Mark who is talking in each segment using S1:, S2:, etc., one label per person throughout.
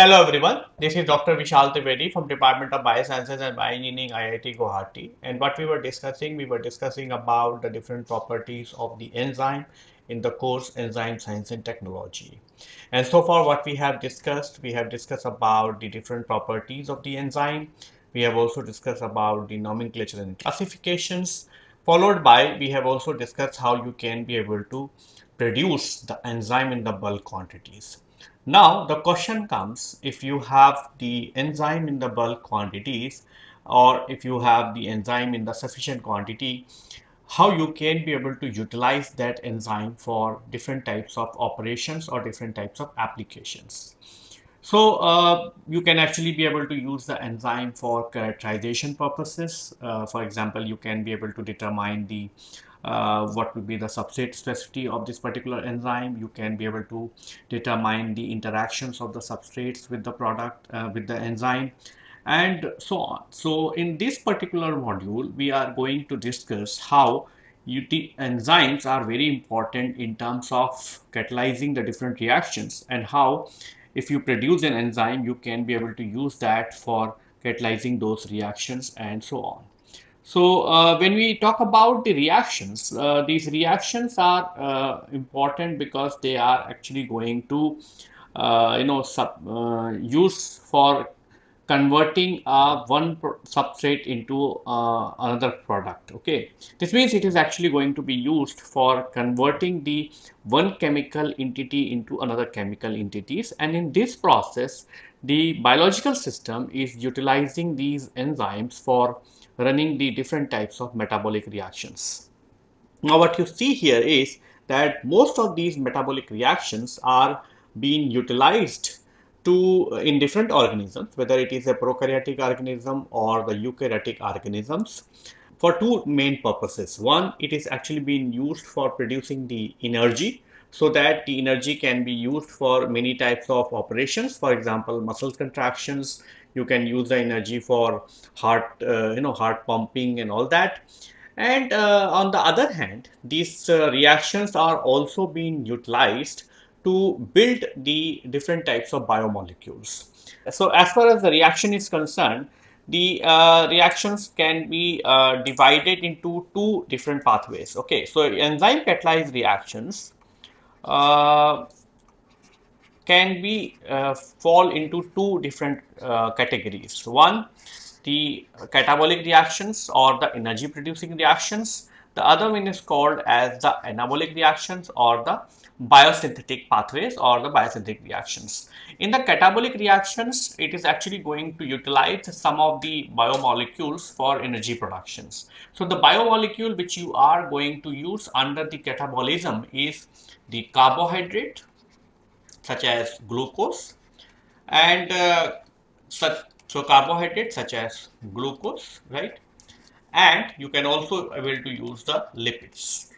S1: Hello everyone, this is Dr. Vishal Trivedi from Department of Biosciences and Bioengineering IIT Guwahati and what we were discussing, we were discussing about the different properties of the enzyme in the course Enzyme Science and Technology. And so far what we have discussed, we have discussed about the different properties of the enzyme. We have also discussed about the nomenclature and classifications. Followed by, we have also discussed how you can be able to produce the enzyme in the bulk quantities. Now the question comes if you have the enzyme in the bulk quantities or if you have the enzyme in the sufficient quantity, how you can be able to utilize that enzyme for different types of operations or different types of applications. So uh, you can actually be able to use the enzyme for characterization purposes. Uh, for example, you can be able to determine the uh, what would be the substrate specificity of this particular enzyme. You can be able to determine the interactions of the substrates with the product, uh, with the enzyme and so on. So in this particular module, we are going to discuss how UT enzymes are very important in terms of catalyzing the different reactions and how if you produce an enzyme, you can be able to use that for catalyzing those reactions and so on. So uh, when we talk about the reactions, uh, these reactions are uh, important because they are actually going to, uh, you know, sub, uh, use for converting uh, one substrate into another product. Okay, this means it is actually going to be used for converting the one chemical entity into another chemical entities, and in this process, the biological system is utilizing these enzymes for running the different types of metabolic reactions. Now what you see here is that most of these metabolic reactions are being utilized to uh, in different organisms, whether it is a prokaryotic organism or the eukaryotic organisms for two main purposes. One, it is actually being used for producing the energy so that the energy can be used for many types of operations. For example, muscle contractions, you can use the energy for heart uh, you know heart pumping and all that. And uh, on the other hand these uh, reactions are also being utilized to build the different types of biomolecules. So as far as the reaction is concerned the uh, reactions can be uh, divided into two different pathways. Okay so enzyme catalyzed reactions uh, can be uh, fall into two different uh, categories. One, the catabolic reactions or the energy producing reactions. The other one is called as the anabolic reactions or the biosynthetic pathways or the biosynthetic reactions. In the catabolic reactions, it is actually going to utilize some of the biomolecules for energy productions. So the biomolecule which you are going to use under the catabolism is the carbohydrate such as glucose and uh, such so carbohydrates such as glucose right? And you can also able to use the lipids.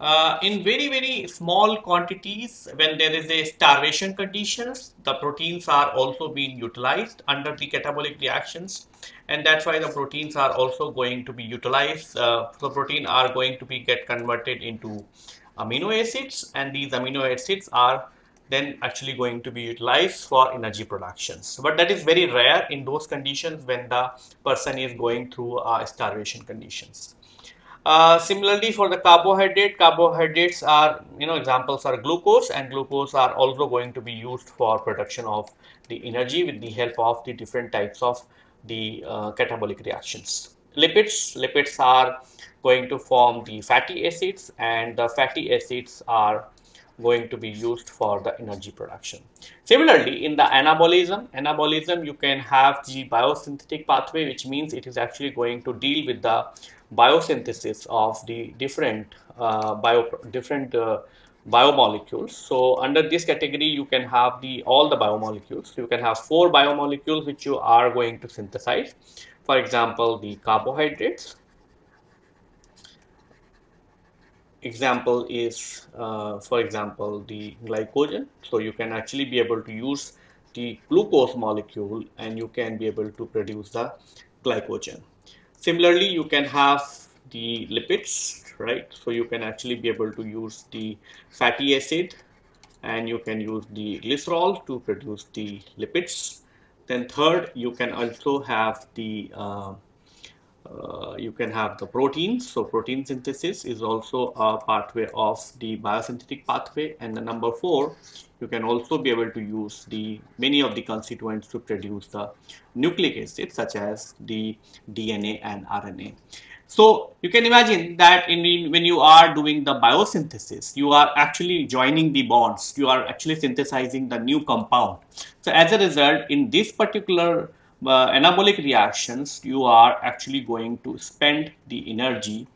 S1: Uh, in very very small quantities when there is a starvation conditions the proteins are also being utilized under the catabolic reactions. And that's why the proteins are also going to be utilized. Uh, the protein are going to be get converted into amino acids. And these amino acids are then actually going to be utilized for energy productions. But that is very rare in those conditions when the person is going through uh, starvation conditions. Uh, similarly for the carbohydrate, carbohydrates are, you know, examples are glucose and glucose are also going to be used for production of the energy with the help of the different types of the uh, catabolic reactions. Lipids, lipids are going to form the fatty acids and the fatty acids are going to be used for the energy production. Similarly, in the anabolism, anabolism you can have the biosynthetic pathway which means it is actually going to deal with the biosynthesis of the different uh, bio different uh, biomolecules. So under this category you can have the all the biomolecules. You can have four biomolecules which you are going to synthesize. For example, the carbohydrates, example is uh, for example the glycogen. So you can actually be able to use the glucose molecule and you can be able to produce the glycogen. Similarly you can have the lipids right? So you can actually be able to use the fatty acid and you can use the glycerol to produce the lipids. Then third, you can also have the uh, uh, you can have the proteins. So protein synthesis is also a pathway of the biosynthetic pathway. And the number four, you can also be able to use the many of the constituents to produce the nucleic acids such as the DNA and RNA. So you can imagine that in, when you are doing the biosynthesis, you are actually joining the bonds. You are actually synthesizing the new compound. So as a result, in this particular uh, anabolic reactions, you are actually going to spend the energy.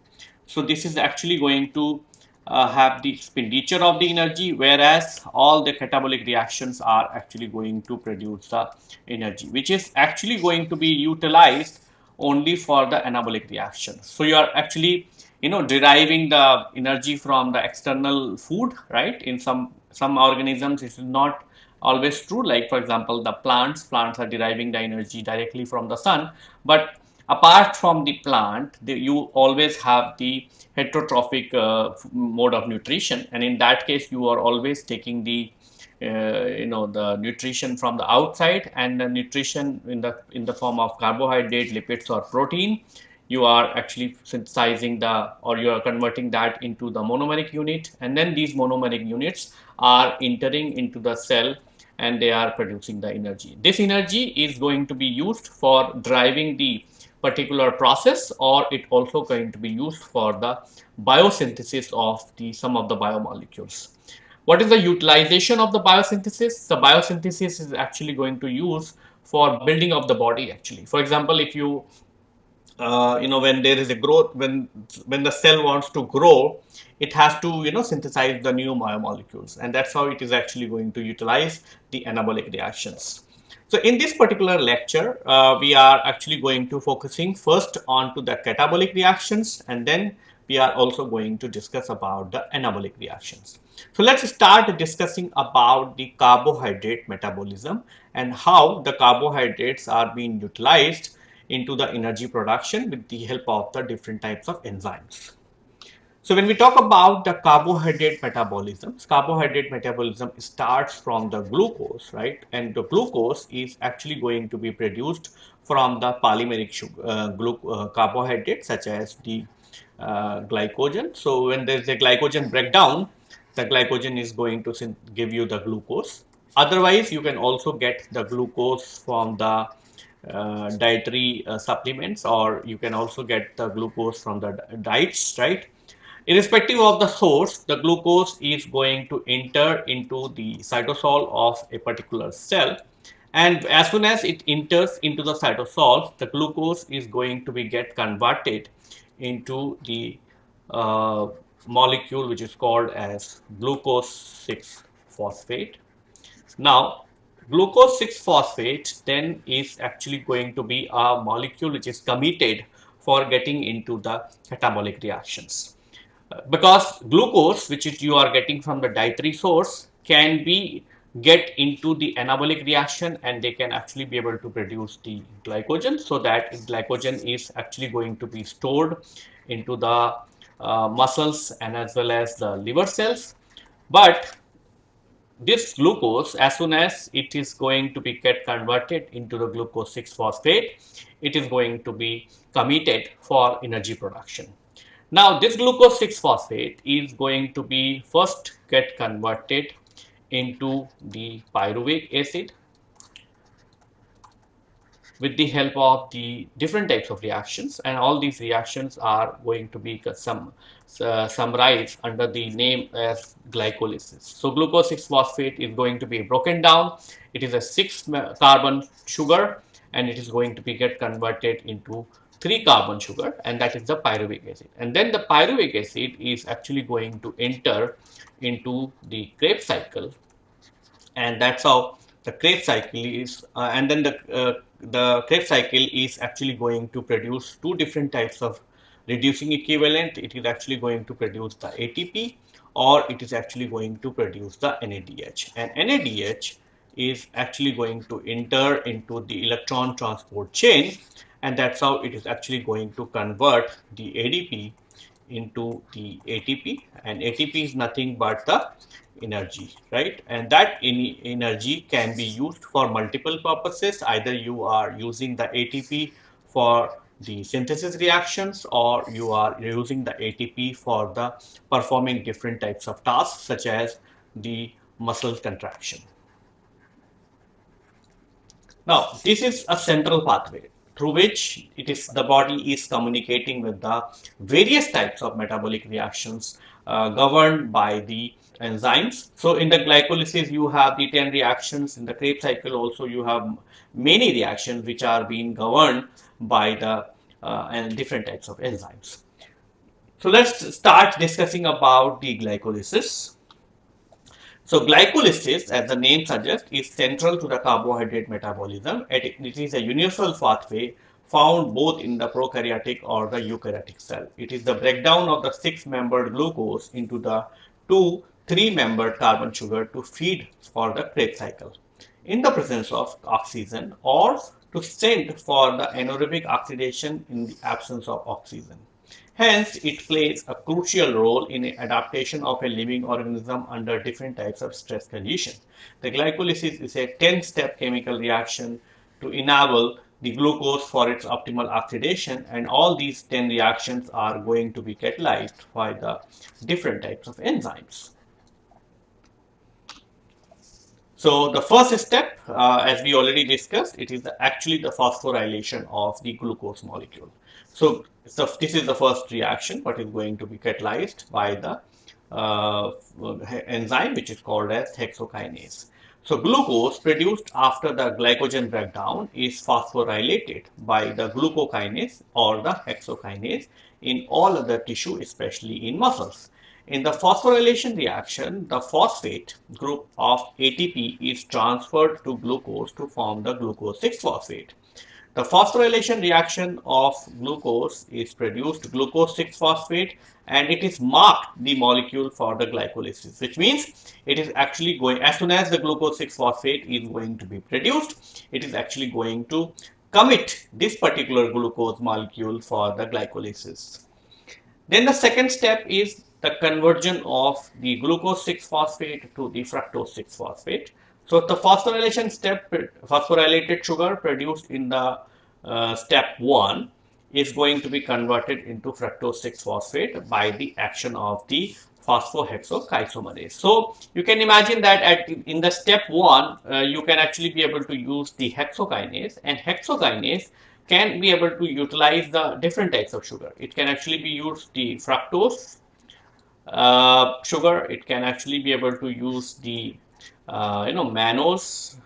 S1: So this is actually going to uh, have the expenditure of the energy, whereas all the catabolic reactions are actually going to produce the energy, which is actually going to be utilized only for the anabolic reaction. So you are actually, you know, deriving the energy from the external food, right? In some some organisms, it is not always true. Like for example the plants plants are deriving the energy directly from the sun. But apart from the plant the, you always have the heterotrophic uh, mode of nutrition. And in that case you are always taking the uh, you know the nutrition from the outside and the nutrition in the in the form of carbohydrate lipids or protein. You are actually synthesizing the or you are converting that into the monomeric unit. And then these monomeric units are entering into the cell and they are producing the energy. This energy is going to be used for driving the particular process or it also going to be used for the biosynthesis of the some of the biomolecules. What is the utilization of the biosynthesis? The biosynthesis is actually going to use for building of the body actually. For example, if you uh, you know when there is a growth when when the cell wants to grow it has to you know synthesize the new biomolecules and that's how it is actually going to utilize the anabolic reactions. So in this particular lecture uh, we are actually going to focusing first on to the catabolic reactions and then we are also going to discuss about the anabolic reactions. So let's start discussing about the carbohydrate metabolism and how the carbohydrates are being utilized into the energy production with the help of the different types of enzymes. So when we talk about the carbohydrate metabolism, carbohydrate metabolism starts from the glucose, right? And the glucose is actually going to be produced from the polymeric sugar, uh, uh, carbohydrate such as the uh, glycogen. So when there is a glycogen breakdown, the glycogen is going to give you the glucose. Otherwise, you can also get the glucose from the dietary uh, supplements or you can also get the glucose from the diets, right? Irrespective of the source, the glucose is going to enter into the cytosol of a particular cell and as soon as it enters into the cytosol, the glucose is going to be get converted into the uh, molecule which is called as glucose 6 phosphate. Now, glucose 6-phosphate then is actually going to be a molecule which is committed for getting into the catabolic reactions. Uh, because glucose which is you are getting from the dietary source can be get into the anabolic reaction and they can actually be able to produce the glycogen so that glycogen is actually going to be stored into the uh, muscles and as well as the liver cells but this glucose as soon as it is going to be get converted into the glucose 6 phosphate it is going to be committed for energy production. Now this glucose 6 phosphate is going to be first get converted into the pyruvic acid with the help of the different types of reactions and all these reactions are going to be some uh, summarized under the name as glycolysis. So glucose 6-phosphate is going to be broken down. It is a 6 carbon sugar and it is going to be get converted into 3 carbon sugar and that is the pyruvic acid. And then the pyruvic acid is actually going to enter into the Krebs cycle and that's how the Krebs cycle is uh, and then the uh, the Krebs cycle is actually going to produce two different types of reducing equivalent, it is actually going to produce the ATP or it is actually going to produce the NADH. And NADH is actually going to enter into the electron transport chain and that's how it is actually going to convert the ADP into the ATP and ATP is nothing but the energy, right? And that energy can be used for multiple purposes. Either you are using the ATP for the synthesis reactions or you are using the ATP for the performing different types of tasks such as the muscle contraction. Now, this is a central pathway through which it is the body is communicating with the various types of metabolic reactions uh, governed by the enzymes. So in the glycolysis, you have the 10 reactions. In the Krebs cycle also, you have many reactions which are being governed by the uh, and different types of enzymes. So let's start discussing about the glycolysis. So glycolysis, as the name suggests, is central to the carbohydrate metabolism. It is a universal pathway found both in the prokaryotic or the eukaryotic cell. It is the breakdown of the six-membered glucose into the two three-membered carbon sugar to feed for the Krebs cycle in the presence of oxygen or to send for the anaerobic oxidation in the absence of oxygen. Hence, it plays a crucial role in the adaptation of a living organism under different types of stress conditions. The glycolysis is a 10-step chemical reaction to enable the glucose for its optimal oxidation and all these 10 reactions are going to be catalyzed by the different types of enzymes. So the first step, uh, as we already discussed, it is the, actually the phosphorylation of the glucose molecule. So, so, this is the first reaction, what is going to be catalyzed by the uh, enzyme, which is called as hexokinase. So glucose produced after the glycogen breakdown is phosphorylated by the glucokinase or the hexokinase in all other tissue, especially in muscles. In the phosphorylation reaction, the phosphate group of ATP is transferred to glucose to form the glucose 6-phosphate. The phosphorylation reaction of glucose is produced glucose 6-phosphate and it is marked the molecule for the glycolysis, which means it is actually going, as soon as the glucose 6-phosphate is going to be produced, it is actually going to commit this particular glucose molecule for the glycolysis. Then the second step is the conversion of the glucose 6-phosphate to the fructose 6-phosphate. So the phosphorylation step, phosphorylated sugar produced in the uh, step 1 is going to be converted into fructose 6-phosphate by the action of the phosphohexoisomerase. So you can imagine that at in the step 1 uh, you can actually be able to use the hexokinase and hexokinase can be able to utilize the different types of sugar. It can actually be used the fructose uh, sugar it can actually be able to use the uh, you know mannose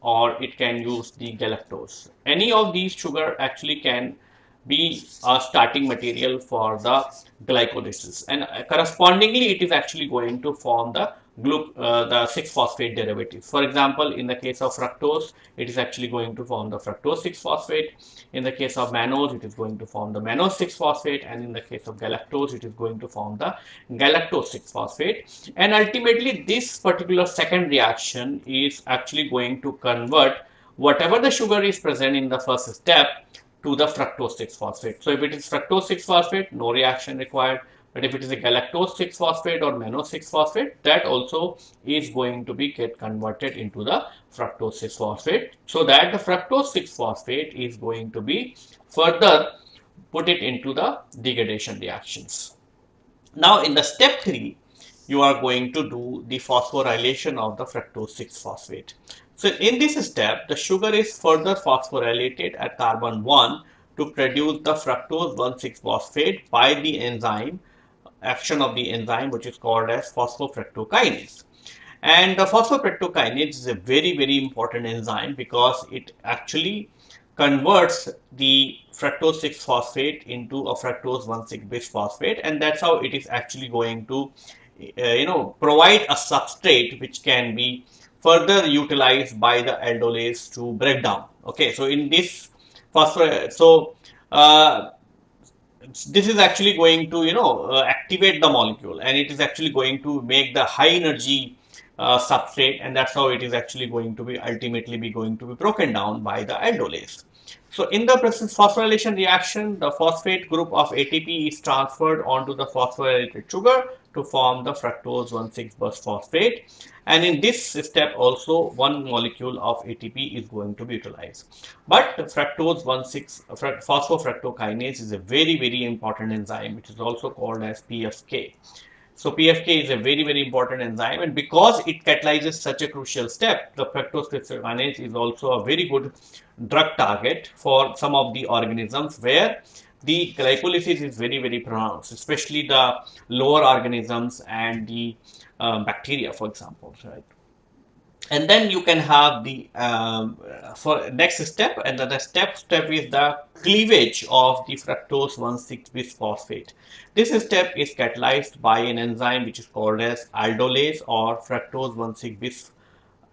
S1: or it can use the galactose. Any of these sugar actually can be a starting material for the glycolysis. And uh, correspondingly it is actually going to form the uh, the 6-phosphate derivative. For example, in the case of fructose, it is actually going to form the fructose 6-phosphate. In the case of mannose, it is going to form the mannose 6-phosphate. And in the case of galactose, it is going to form the galactose 6-phosphate. And ultimately, this particular second reaction is actually going to convert whatever the sugar is present in the first step to the fructose 6-phosphate. So if it is fructose 6-phosphate, no reaction required. But if it is a galactose 6-phosphate or mannose 6-phosphate, that also is going to be get converted into the fructose 6-phosphate. So that the fructose 6-phosphate is going to be further put it into the degradation reactions. Now in the step 3, you are going to do the phosphorylation of the fructose 6-phosphate. So in this step, the sugar is further phosphorylated at carbon 1 to produce the fructose 1,6-phosphate by the enzyme action of the enzyme which is called as phosphofructokinase. And the phosphofructokinase is a very, very important enzyme because it actually converts the fructose 6-phosphate into a fructose 1,6-bisphosphate and that's how it is actually going to, uh, you know, provide a substrate which can be further utilized by the aldolase to break down. Okay, so in this phosphor, so uh, this is actually going to you know uh, activate the molecule and it is actually going to make the high energy uh, substrate and that's how it is actually going to be ultimately be going to be broken down by the aldolase. So in the phosphorylation reaction, the phosphate group of ATP is transferred onto the phosphorylated sugar to form the fructose 1,6 phosphate. And in this step also one molecule of ATP is going to be utilized. But fructose 1,6 phosphofructokinase is a very very important enzyme which is also called as PFK. So PFK is a very, very important enzyme and because it catalyzes such a crucial step, the fructose kinase is also a very good drug target for some of the organisms where the glycolysis is very, very pronounced, especially the lower organisms and the uh, bacteria, for example, right? and then you can have the um, for next step and the step step is the cleavage of the fructose 1,6 bisphosphate. This step is catalyzed by an enzyme which is called as aldolase or fructose 1,6 bis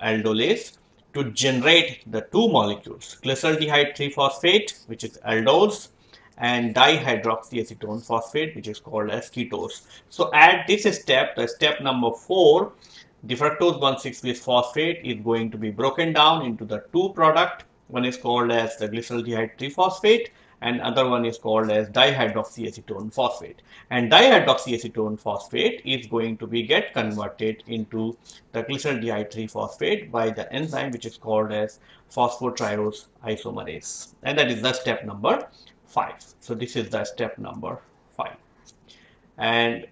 S1: aldolase to generate the two molecules glyceraldehyde 3-phosphate which is aldose and dihydroxyacetone phosphate which is called as ketose. So at this step the step number 4 the fructose 1,6-bisphosphate is going to be broken down into the two product. One is called as the glyceraldehyde 3-phosphate and other one is called as dihydroxyacetone phosphate. And dihydroxyacetone phosphate is going to be get converted into the glyceraldehyde 3-phosphate by the enzyme which is called as phosphotriose isomerase. And that is the step number 5. So this is the step number 5. And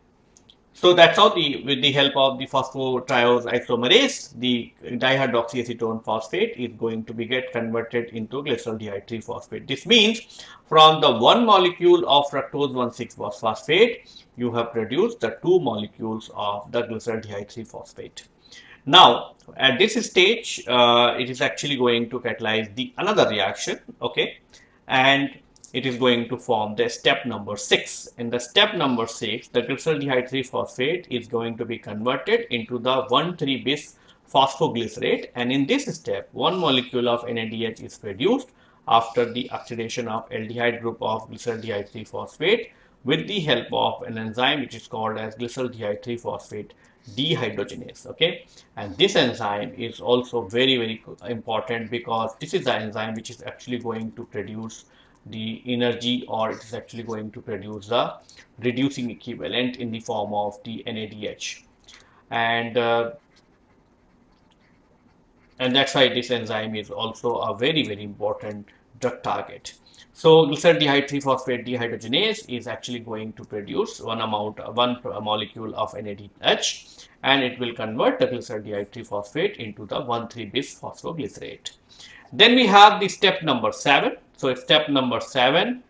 S1: so that's how the with the help of the phosphotriose isomerase, the dihydroxyacetone phosphate is going to be get converted into glycerol di3 phosphate This means from the one molecule of fructose 1,6 phosphate, you have produced the two molecules of the glycerol di3 phosphate Now, at this stage, uh, it is actually going to catalyze the another reaction, okay, and it is going to form the step number 6. In the step number 6, the glyceraldehyde 3-phosphate is going to be converted into the 1,3-bis phosphoglycerate and in this step, one molecule of NADH is produced after the oxidation of aldehyde group of glyceraldehyde 3-phosphate with the help of an enzyme which is called as glyceraldehyde 3-phosphate dehydrogenase okay and this enzyme is also very very important because this is the enzyme which is actually going to produce the energy or it is actually going to produce the reducing equivalent in the form of the NADH and uh, and that's why this enzyme is also a very very important drug target. So glyceraldehyde 3-phosphate dehydrogenase is actually going to produce one amount one molecule of NADH and it will convert the glyceraldehyde 3-phosphate into the 1,3-bis phosphoglycerate. Then we have the step number 7 so step number seven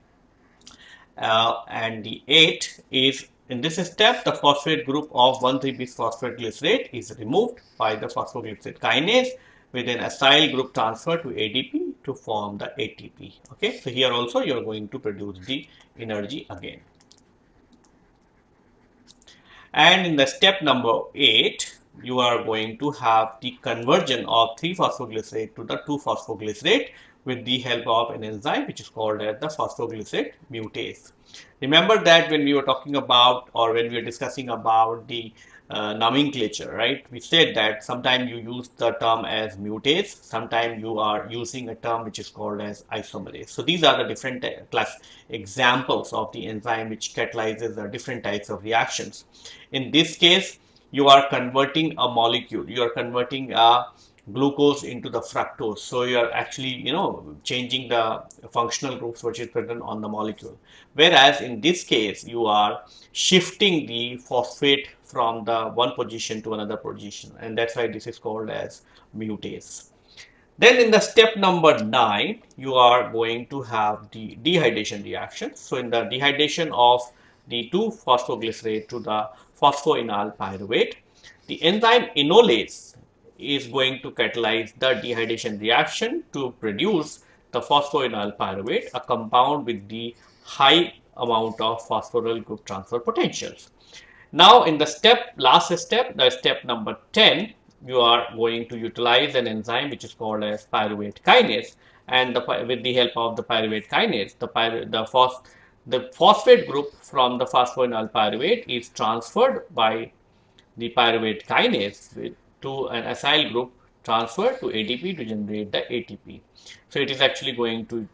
S1: uh, and the eight is in this step the phosphate group of 1,3-bisphosphate glycerate is removed by the phosphoglycerate kinase with an acyl group transfer to ADP to form the ATP. Okay, so here also you are going to produce the energy again. And in the step number 8, you are going to have the conversion of 3-phosphoglycerate to the 2-phosphoglycerate with the help of an enzyme which is called as the phosphoglycerate mutase. Remember that when we were talking about or when we were discussing about the uh, nomenclature, right? We said that sometimes you use the term as mutase, sometimes you are using a term which is called as isomerase. So these are the different uh, class examples of the enzyme which catalyzes the different types of reactions. In this case, you are converting a molecule, you are converting a glucose into the fructose. So you are actually, you know, changing the functional groups which is present on the molecule. Whereas in this case, you are shifting the phosphate from the one position to another position. And that's why this is called as mutase. Then in the step number 9, you are going to have the dehydration reaction. So in the dehydration of the 2-phosphoglycerate to the phosphoenol pyruvate, the enzyme enolase is going to catalyze the dehydration reaction to produce the phosphoenol pyruvate, a compound with the high amount of phosphoryl group transfer potentials. Now, in the step, last step, the step number 10, you are going to utilize an enzyme which is called as pyruvate kinase and the, with the help of the pyruvate kinase, the, pyru, the, phos, the phosphate group from the phosphoenol pyruvate is transferred by the pyruvate kinase with to an acyl group transfer to ATP to generate the ATP. So it is actually going to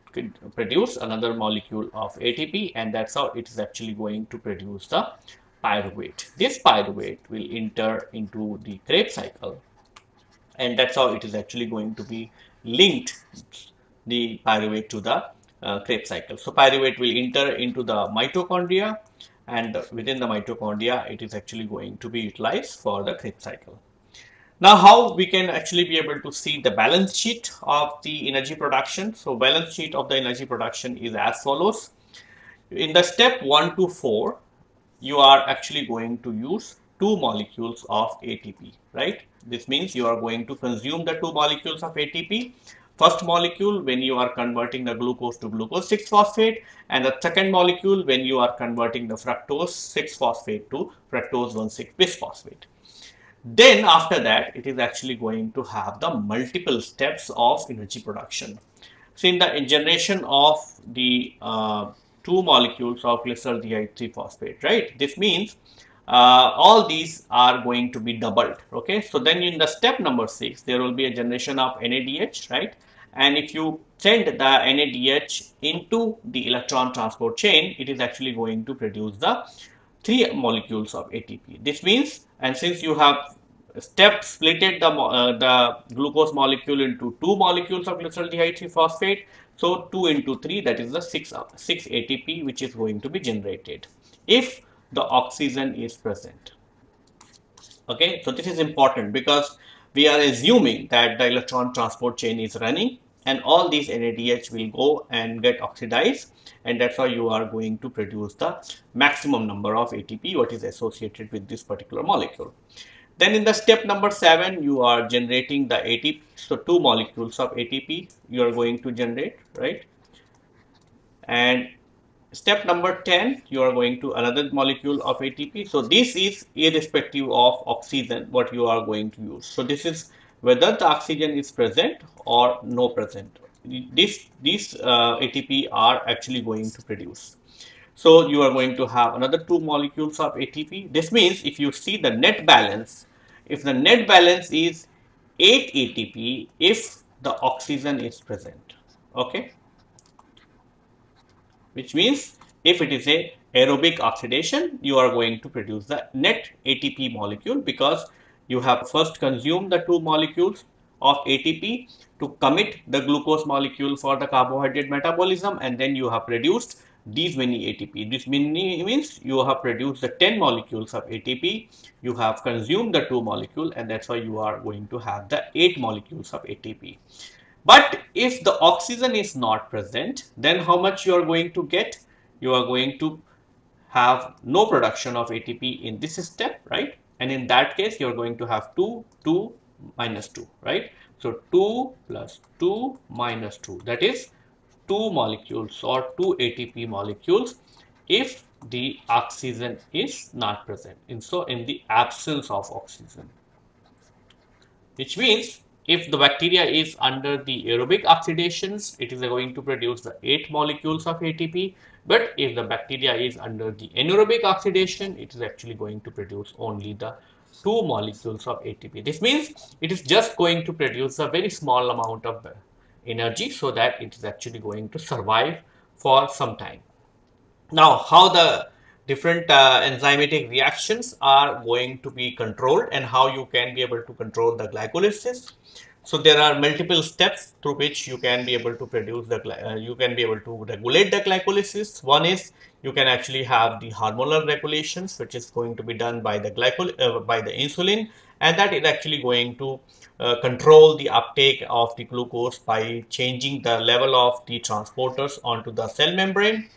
S1: produce another molecule of ATP and that's how it is actually going to produce the pyruvate. This pyruvate will enter into the Krebs cycle and that's how it is actually going to be linked the pyruvate to the uh, Krebs cycle. So pyruvate will enter into the mitochondria and within the mitochondria it is actually going to be utilized for the Krebs cycle. Now how we can actually be able to see the balance sheet of the energy production. So balance sheet of the energy production is as follows. In the step 1 to 4 you are actually going to use two molecules of ATP, right? This means you are going to consume the two molecules of ATP. First molecule when you are converting the glucose to glucose 6-phosphate and the second molecule when you are converting the fructose 6-phosphate to fructose 1,6-bisphosphate. Then after that, it is actually going to have the multiple steps of energy production. So in the generation of the uh, two molecules of glyceraldehyde 3-phosphate, right? This means uh, all these are going to be doubled, okay? So then in the step number 6, there will be a generation of NADH, right? And if you send the NADH into the electron transport chain, it is actually going to produce the three molecules of ATP. This means, and since you have step splitted the, uh, the glucose molecule into two molecules of glyceraldehyde phosphate. So 2 into 3 that is the 6, uh, 6 ATP which is going to be generated if the oxygen is present. Okay, so this is important because we are assuming that the electron transport chain is running and all these NADH will go and get oxidized and that's how you are going to produce the maximum number of ATP what is associated with this particular molecule. Then in the step number 7, you are generating the ATP. So, two molecules of ATP you are going to generate, right? And step number 10, you are going to another molecule of ATP. So, this is irrespective of oxygen what you are going to use. So, this is whether the oxygen is present or no present. This, these uh, ATP are actually going to produce. So you are going to have another two molecules of ATP. This means if you see the net balance, if the net balance is 8 ATP if the oxygen is present, okay? Which means if it is a aerobic oxidation, you are going to produce the net ATP molecule because you have first consumed the two molecules of ATP to commit the glucose molecule for the carbohydrate metabolism and then you have produced these many ATP. This many means you have produced the 10 molecules of ATP, you have consumed the 2 molecule and that's why you are going to have the 8 molecules of ATP. But if the oxygen is not present, then how much you are going to get? You are going to have no production of ATP in this step, right? And in that case, you are going to have 2, 2, minus 2, right? So 2 plus 2 minus 2, that is two molecules or two ATP molecules if the oxygen is not present. And so in the absence of oxygen, which means if the bacteria is under the aerobic oxidations, it is going to produce the 8 molecules of ATP. But if the bacteria is under the anaerobic oxidation, it is actually going to produce only the 2 molecules of ATP. This means it is just going to produce a very small amount of energy so that it is actually going to survive for some time. Now, how the different uh, enzymatic reactions are going to be controlled and how you can be able to control the glycolysis. So there are multiple steps through which you can be able to produce the, uh, you can be able to regulate the glycolysis. One is you can actually have the hormonal regulations, which is going to be done by the glycol, uh, by the insulin and that is actually going to uh, control the uptake of the glucose by changing the level of the transporters onto the cell membrane.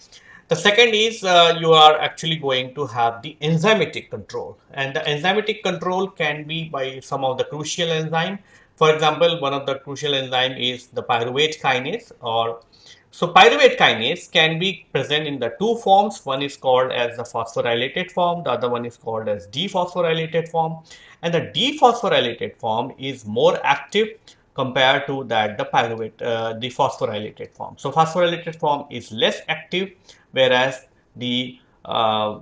S1: The second is uh, you are actually going to have the enzymatic control and the enzymatic control can be by some of the crucial enzyme. For example, one of the crucial enzyme is the pyruvate kinase or so pyruvate kinase can be present in the two forms. One is called as the phosphorylated form, the other one is called as dephosphorylated form and the dephosphorylated form is more active compared to that the pyruvate uh, the phosphorylated form. So phosphorylated form is less active whereas the uh, uh,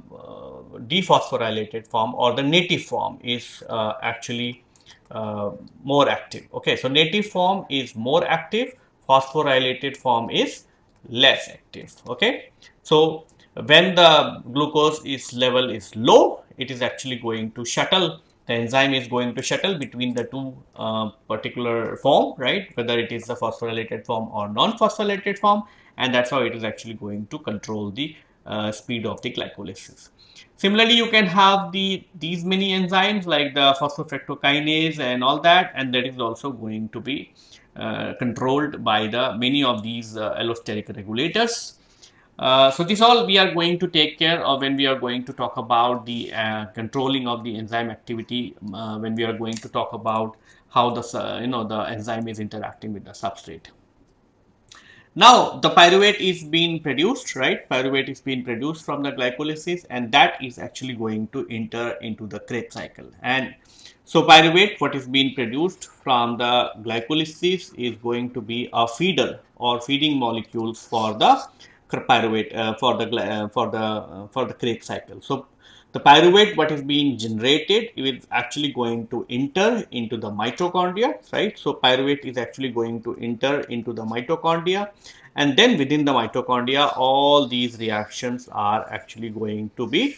S1: dephosphorylated form or the native form is uh, actually uh, more active. Okay, so native form is more active, phosphorylated form is less active. Okay, so when the glucose is level is low, it is actually going to shuttle the enzyme is going to shuttle between the two uh, particular form, right? Whether it is the phosphorylated form or non-phosphorylated form, and that's how it is actually going to control the uh, speed of the glycolysis. Similarly, you can have the these many enzymes like the phosphofructokinase and all that, and that is also going to be uh, controlled by the many of these uh, allosteric regulators. Uh, so this all we are going to take care of when we are going to talk about the uh, controlling of the enzyme activity uh, when we are going to talk about how the you know the enzyme is interacting with the substrate. Now the pyruvate is being produced, right? Pyruvate is being produced from the glycolysis and that is actually going to enter into the Krebs cycle. And so pyruvate, what is being produced from the glycolysis is going to be a feeder or feeding molecules for the pyruvate uh, for the uh, for the uh, for the Krebs cycle. So the pyruvate what is being generated is actually going to enter into the mitochondria, right? So pyruvate is actually going to enter into the mitochondria and then within the mitochondria all these reactions are actually going to be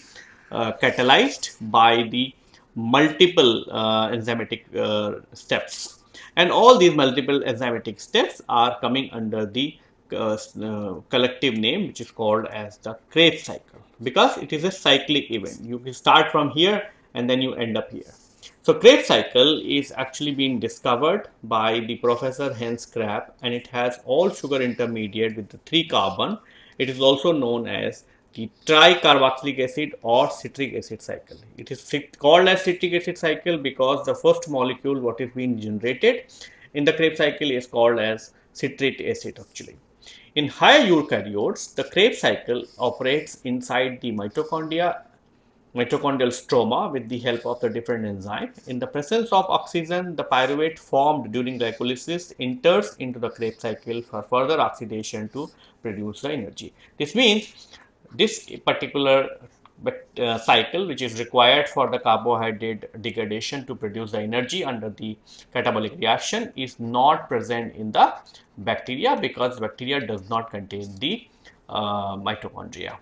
S1: uh, catalyzed by the multiple uh, enzymatic uh, steps and all these multiple enzymatic steps are coming under the Uh, uh, collective name which is called as the Krebs cycle because it is a cyclic event. You can start from here and then you end up here. So Krebs cycle is actually being discovered by the professor Hans Krebs and it has all sugar intermediate with the 3 carbon. It is also known as the tricarboxylic acid or citric acid cycle. It is called as citric acid cycle because the first molecule what is being generated in the Krebs cycle is called as citrate acid actually. In higher eukaryotes, the Krebs cycle operates inside the mitochondria, mitochondrial stroma with the help of the different enzyme. In the presence of oxygen, the pyruvate formed during glycolysis enters into the Krebs cycle for further oxidation to produce the energy. This means this particular uh, cycle which is required for the carbohydrate degradation to produce the energy under the catabolic reaction is not present in the bacteria because bacteria does not contain the uh, mitochondria.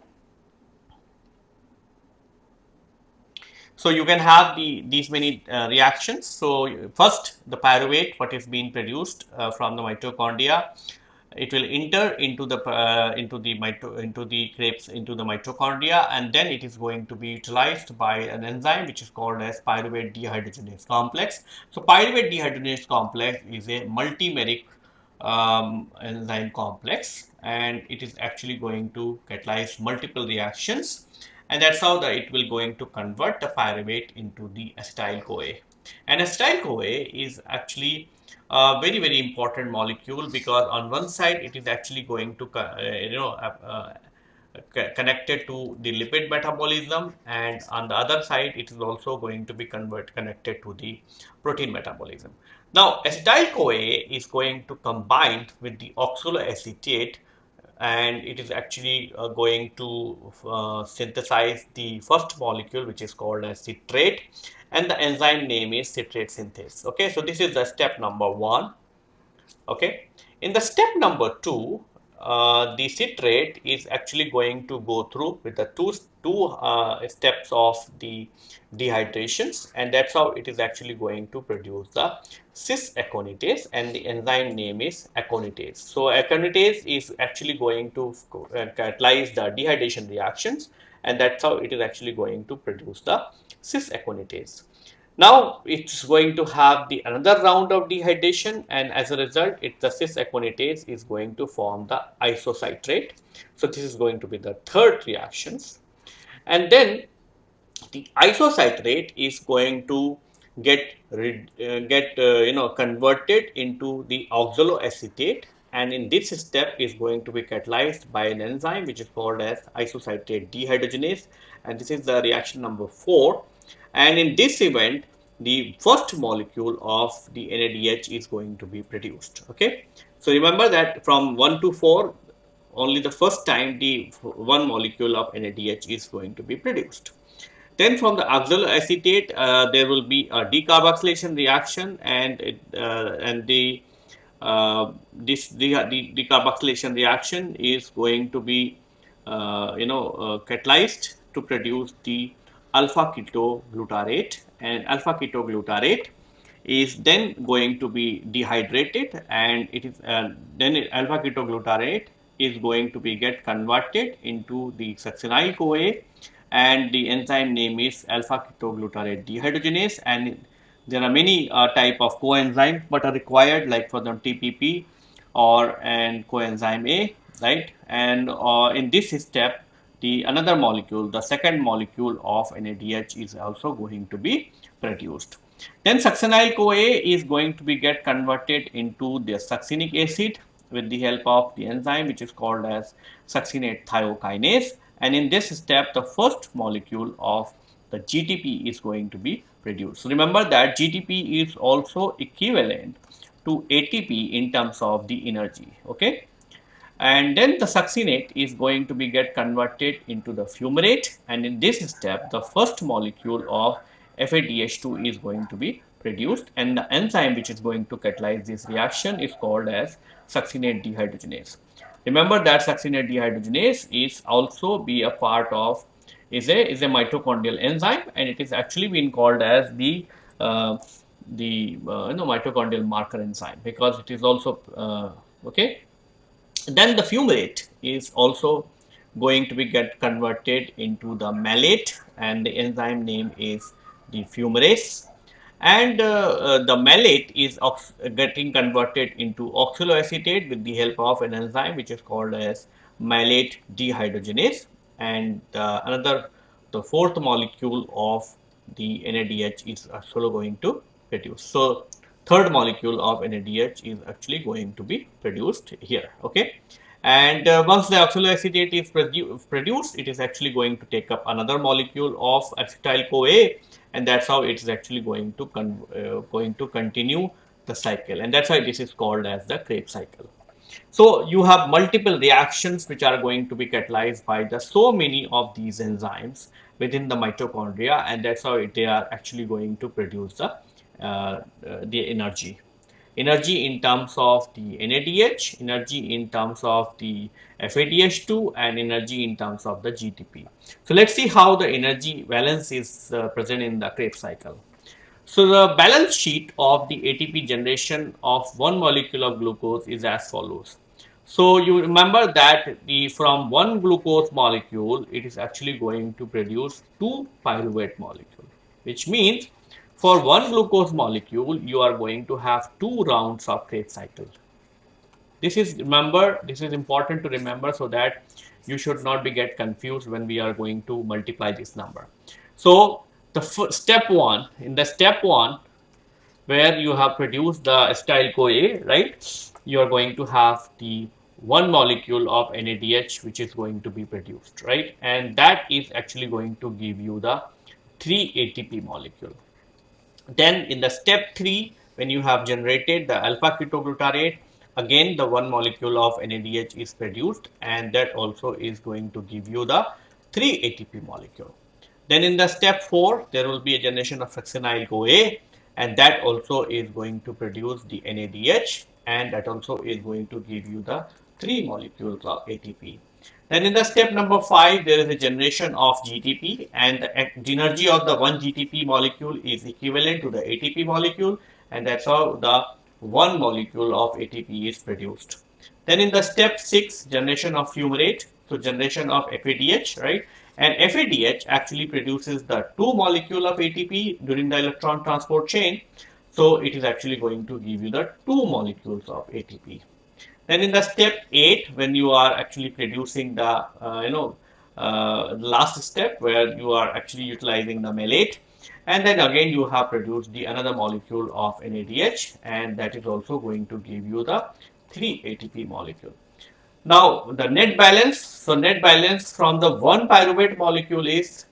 S1: So you can have the these many uh, reactions. So first the pyruvate what is being produced uh, from the mitochondria it will enter into the uh, into the mito into the Krebs into the mitochondria and then it is going to be utilized by an enzyme which is called as pyruvate dehydrogenase complex. So pyruvate dehydrogenase complex is a multimeric um, enzyme complex and it is actually going to catalyze multiple reactions and that's how the, it will going to convert the pyruvate into the acetyl CoA. And acetyl CoA is actually a very very important molecule because on one side it is actually going to uh, you know uh, uh connected to the lipid metabolism and on the other side it is also going to be convert connected to the protein metabolism. Now acetyl CoA is going to combine with the oxaloacetate and it is actually uh, going to uh, synthesize the first molecule which is called as citrate and the enzyme name is citrate synthase okay so this is the step number one okay in the step number two uh, the citrate is actually going to go through with the two two uh, steps of the dehydrations and that's how it is actually going to produce the cis aconitase and the enzyme name is aconitase. So aconitase is actually going to uh, catalyze the dehydration reactions and that's how it is actually going to produce the cis aconitase. Now it's going to have the another round of dehydration and as a result it the cis aconitase is going to form the isocitrate. So this is going to be the third reactions and then the isocitrate is going to get uh, get uh, you know converted into the oxaloacetate and in this step is going to be catalyzed by an enzyme which is called as isocitrate dehydrogenase. And this is the reaction number 4 and in this event the first molecule of the NADH is going to be produced okay? So remember that from 1 to 4 only the first time the one molecule of NADH is going to be produced. Then from the oxaloacetate, uh, there will be a decarboxylation reaction and it, uh, and the this the, the decarboxylation reaction is going to be uh, you know uh, catalyzed to produce the alpha ketoglutarate. And alpha ketoglutarate is then going to be dehydrated and it is uh, then alpha ketoglutarate is going to be get converted into the succinyl CoA and the enzyme name is alpha ketoglutarate dehydrogenase and there are many uh, type of coenzymes but are required like for the TPP or and coenzyme A right and uh, in this step the another molecule the second molecule of NADH is also going to be produced. Then succinyl CoA is going to be get converted into the succinic acid with the help of the enzyme which is called as succinate thiokinase and in this step the first molecule of the GTP is going to be produced. Remember that GTP is also equivalent to ATP in terms of the energy okay and then the succinate is going to be get converted into the fumarate and in this step the first molecule of FADH2 is going to be produced and the enzyme which is going to catalyze this reaction is called as succinate dehydrogenase. Remember that succinate dehydrogenase is also be a part of is a is a mitochondrial enzyme and it is actually been called as the uh, the uh, you know mitochondrial marker enzyme because it is also uh, okay. Then the fumarate is also going to be get converted into the malate and the enzyme name is the fumarase. And uh, uh, the malate is getting converted into oxaloacetate with the help of an enzyme which is called as malate dehydrogenase and uh, another the fourth molecule of the NADH is also going to produce. So, third molecule of NADH is actually going to be produced here okay and uh, once the oxaloacetate is produ produced it is actually going to take up another molecule of acetyl CoA and that's how it is actually going to uh, going to continue the cycle and that's why this is called as the Krebs cycle. So you have multiple reactions which are going to be catalyzed by the so many of these enzymes within the mitochondria and that's how they are actually going to produce the uh, uh, the energy energy in terms of the NADH, energy in terms of the FADH2 and energy in terms of the GTP. So let's see how the energy balance is uh, present in the Krebs cycle. So the balance sheet of the ATP generation of one molecule of glucose is as follows. So you remember that the from one glucose molecule, it is actually going to produce two pyruvate molecule, which means for one glucose molecule, you are going to have two rounds of Krebs cycle. This is remember, this is important to remember so that you should not be get confused when we are going to multiply this number. So the step one, in the step one, where you have produced the acetyl CoA, right? You are going to have the one molecule of NADH which is going to be produced, right? And that is actually going to give you the 3 ATP molecule. Then in the step 3, when you have generated the alpha ketoglutarate, again the one molecule of NADH is produced and that also is going to give you the 3 ATP molecule. Then in the step 4, there will be a generation of succinyl CoA and that also is going to produce the NADH and that also is going to give you the 3 molecules of ATP. Then in the step number 5, there is a generation of GTP and the energy of the one GTP molecule is equivalent to the ATP molecule and that's how the one molecule of ATP is produced. Then in the step 6, generation of fumarate, so generation of FADH, right? And FADH actually produces the two molecule of ATP during the electron transport chain. So it is actually going to give you the two molecules of ATP. Then in the step 8, when you are actually producing the, uh, you know, uh, last step where you are actually utilizing the malate and then again you have produced the another molecule of NADH and that is also going to give you the 3 ATP molecule. Now the net balance, so net balance from the one pyruvate molecule is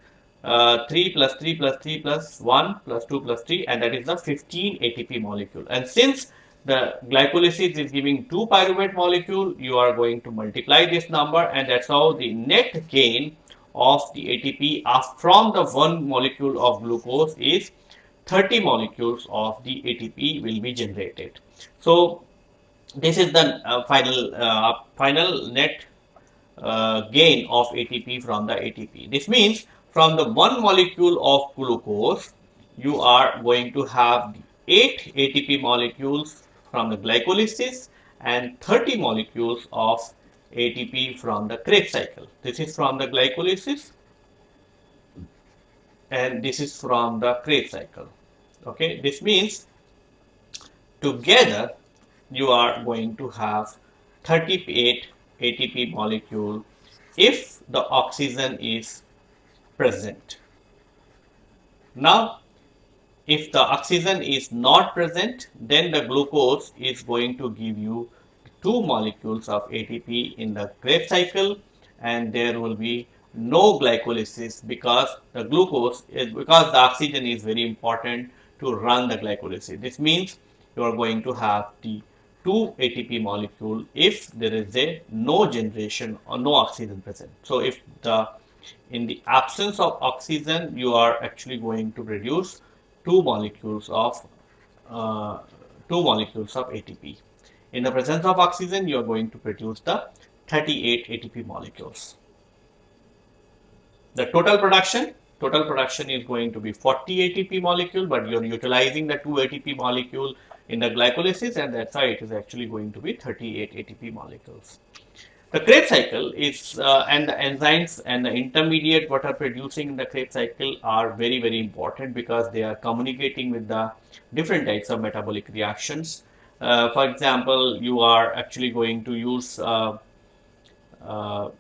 S1: uh, 3 plus 3 plus 3 plus 1 plus 2 plus 3 and that is the 15 ATP molecule and since the glycolysis is giving two pyruvate molecule, you are going to multiply this number and that's how the net gain of the ATP from the one molecule of glucose is 30 molecules of the ATP will be generated. So, this is the uh, final uh, final net uh, gain of ATP from the ATP. This means from the one molecule of glucose, you are going to have 8 ATP molecules from the glycolysis and 30 molecules of ATP from the Krebs cycle. This is from the glycolysis and this is from the Krebs cycle. Okay, this means together you are going to have 38 ATP molecule if the oxygen is present. Now, if the oxygen is not present, then the glucose is going to give you two molecules of ATP in the Krebs cycle and there will be no glycolysis because the glucose is because the oxygen is very important to run the glycolysis. This means you are going to have the two ATP molecule if there is a no generation or no oxygen present. So if the in the absence of oxygen you are actually going to produce two molecules of uh, two molecules of ATP. In the presence of oxygen, you are going to produce the 38 ATP molecules. The total production, total production is going to be 40 ATP molecule, but you are utilizing the 2 ATP molecule in the glycolysis and that's why it is actually going to be 38 ATP molecules. The Krebs cycle is uh, and the enzymes and the intermediate what are producing in the Krebs cycle are very very important because they are communicating with the different types of metabolic reactions uh, for example, you are actually going to use, uh, uh,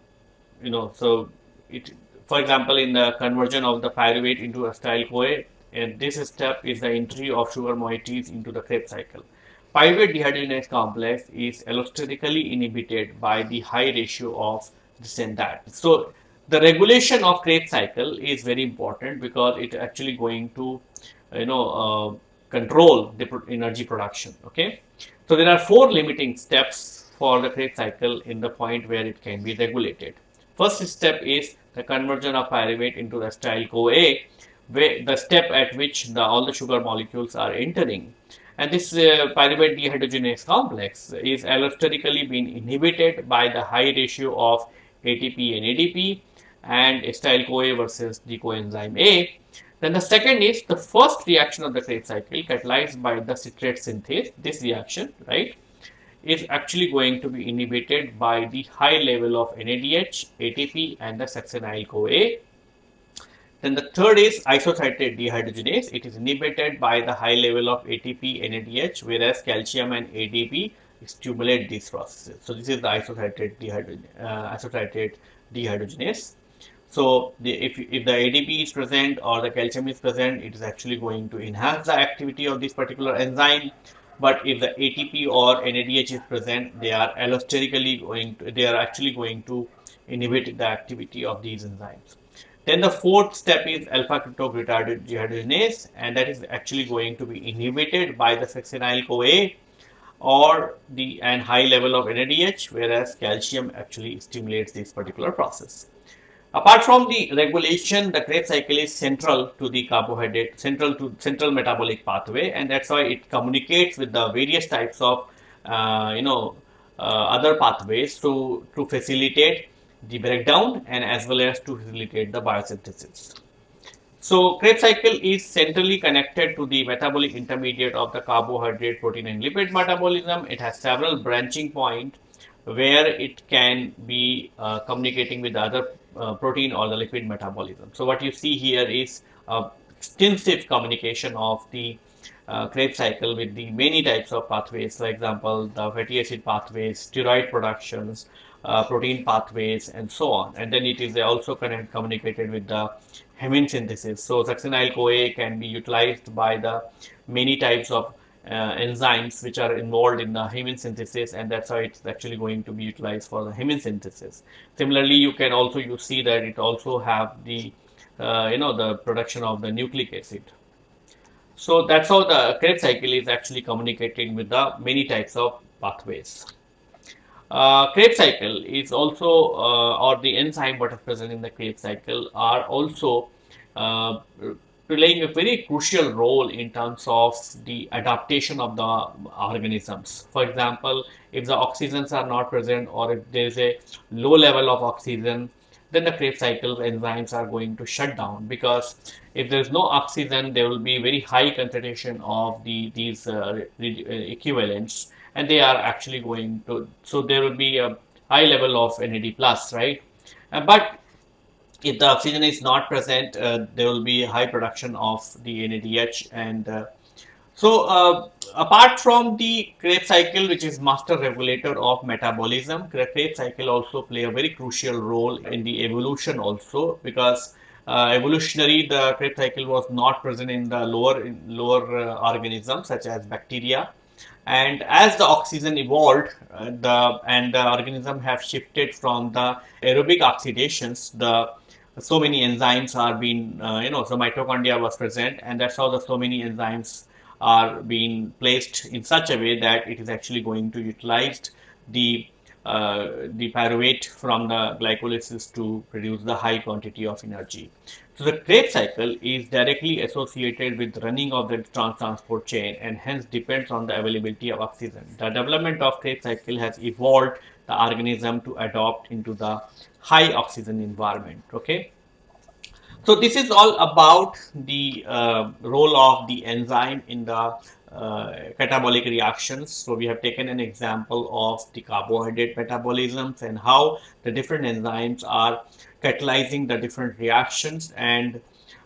S1: you know, so it, for example, in the conversion of the pyruvate into acetyl-CoA, and this step is the entry of sugar moieties into the Krebs cycle. Pyruvate dehydrogenase complex is allosterically inhibited by the high ratio of this and that. So, the regulation of Krebs cycle is very important because it actually going to, you know, uh, control the energy production. Okay, so there are four limiting steps for the Krebs cycle in the point where it can be regulated. First step is the conversion of pyruvate into the acetyl CoA, the step at which the, all the sugar molecules are entering. And this uh, pyruvate dehydrogenase complex is allosterically being inhibited by the high ratio of ATP and ADP and acetyl CoA versus the coenzyme A then the second is the first reaction of the Krebs cycle catalyzed by the citrate synthase. This reaction, right, is actually going to be inhibited by the high level of NADH, ATP and the succinyl CoA. Then the third is isocitrate dehydrogenase. It is inhibited by the high level of ATP, NADH, whereas calcium and ADP stimulate these processes. So this is the isocitrate, uh, isocitrate dehydrogenase. So, the, if, if the ADP is present or the calcium is present, it is actually going to enhance the activity of this particular enzyme. But if the ATP or NADH is present, they are allosterically going to, they are actually going to inhibit the activity of these enzymes. Then the fourth step is alpha dehydrogenase, and that is actually going to be inhibited by the succinyl CoA or the and high level of NADH, whereas calcium actually stimulates this particular process. Apart from the regulation, the Krebs cycle is central to the carbohydrate, central to central metabolic pathway, and that's why it communicates with the various types of, uh, you know, uh, other pathways to, to facilitate the breakdown and as well as to facilitate the biosynthesis. So, Krebs cycle is centrally connected to the metabolic intermediate of the carbohydrate, protein and lipid metabolism. It has several branching points where it can be uh, communicating with the other uh, protein or the lipid metabolism. So what you see here is extensive communication of the uh, Krebs cycle with the many types of pathways, for example, the fatty acid pathways, steroid productions, uh, protein pathways, and so on. And then it is also connect, communicated with the hemine synthesis. So succinyl CoA can be utilized by the many types of uh, enzymes which are involved in the hemine synthesis and that's how it's actually going to be utilized for the hemine synthesis. Similarly, you can also you see that it also have the uh, you know the production of the nucleic acid. So that's how the Krebs cycle is actually communicating with the many types of pathways. Uh, Krebs cycle is also, uh, or the enzyme what is present in the Krebs cycle are also uh, playing a very crucial role in terms of the adaptation of the organisms. For example, if the oxygens are not present or if there is a low level of oxygen, then the Krebs cycle enzymes are going to shut down because if there is no oxygen, there will be very high concentration of the these uh, equivalents and they are actually going to, so there will be a high level of NAD plus, right? Uh, but if the oxygen is not present, uh, there will be high production of the NADH and uh, so uh, apart from the Krebs cycle, which is master regulator of metabolism, Krebs cycle also play a very crucial role in the evolution also because uh, evolutionary the Krebs cycle was not present in the lower in lower uh, organisms such as bacteria and as the oxygen evolved uh, the and the organism have shifted from the aerobic oxidations the so many enzymes are being uh, you know so mitochondria was present and that's how the so many enzymes are being placed in such a way that it is actually going to utilize the uh, the pyruvate from the glycolysis to produce the high quantity of energy. So the Krebs cycle is directly associated with running of the trans transport chain and hence depends on the availability of oxygen. The development of Krebs cycle has evolved the organism to adopt into the high oxygen environment. Okay. So this is all about the uh, role of the enzyme in the uh, catabolic reactions. So we have taken an example of the carbohydrate metabolisms and how the different enzymes are catalyzing the different reactions and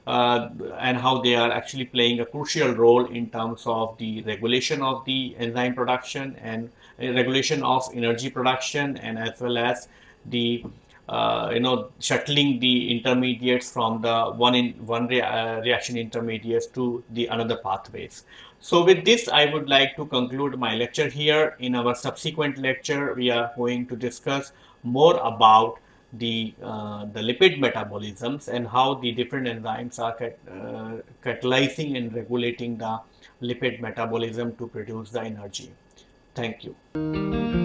S1: uh, and how they are actually playing a crucial role in terms of the regulation of the enzyme production and uh, regulation of energy production and as well as the uh, you know shuttling the intermediates from the one in one uh, reaction intermediates to the another pathways so with this i would like to conclude my lecture here. In our subsequent lecture we are going to discuss more about the uh, the lipid metabolisms and how the different enzymes are cat, uh, catalyzing and regulating the lipid metabolism to produce the energy. Thank you